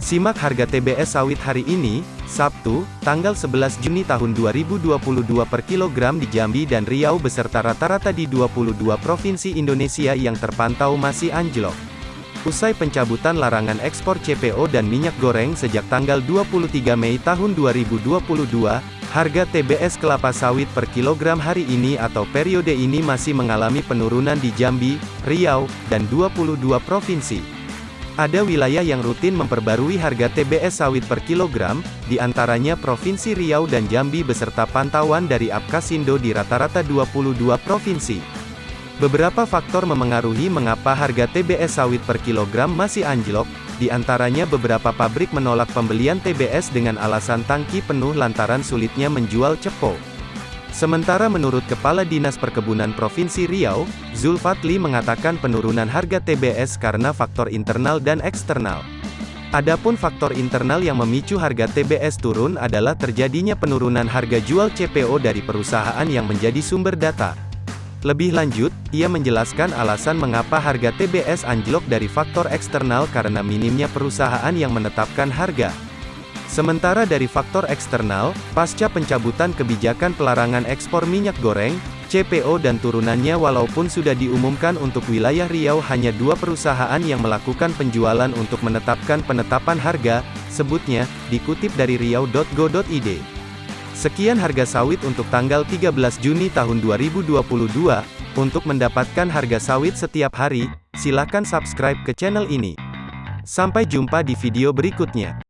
Simak harga TBS sawit hari ini, Sabtu, tanggal 11 Juni tahun 2022 per kilogram di Jambi dan Riau beserta rata-rata di 22 provinsi Indonesia yang terpantau masih anjlok. Usai pencabutan larangan ekspor CPO dan minyak goreng sejak tanggal 23 Mei tahun 2022, harga TBS kelapa sawit per kilogram hari ini atau periode ini masih mengalami penurunan di Jambi, Riau, dan 22 provinsi. Ada wilayah yang rutin memperbarui harga TBS sawit per kilogram, di antaranya Provinsi Riau dan Jambi beserta pantauan dari Apkasindo di rata-rata 22 provinsi. Beberapa faktor memengaruhi mengapa harga TBS sawit per kilogram masih anjlok, di antaranya beberapa pabrik menolak pembelian TBS dengan alasan tangki penuh lantaran sulitnya menjual cepo. Sementara menurut Kepala Dinas Perkebunan Provinsi Riau, Zulfatli mengatakan penurunan harga TBS karena faktor internal dan eksternal. Adapun faktor internal yang memicu harga TBS turun adalah terjadinya penurunan harga jual CPO dari perusahaan yang menjadi sumber data. Lebih lanjut, ia menjelaskan alasan mengapa harga TBS anjlok dari faktor eksternal karena minimnya perusahaan yang menetapkan harga. Sementara dari faktor eksternal, pasca pencabutan kebijakan pelarangan ekspor minyak goreng, CPO dan turunannya walaupun sudah diumumkan untuk wilayah Riau hanya dua perusahaan yang melakukan penjualan untuk menetapkan penetapan harga, sebutnya, dikutip dari riau.go.id. Sekian harga sawit untuk tanggal 13 Juni tahun 2022. Untuk mendapatkan harga sawit setiap hari, silakan subscribe ke channel ini. Sampai jumpa di video berikutnya.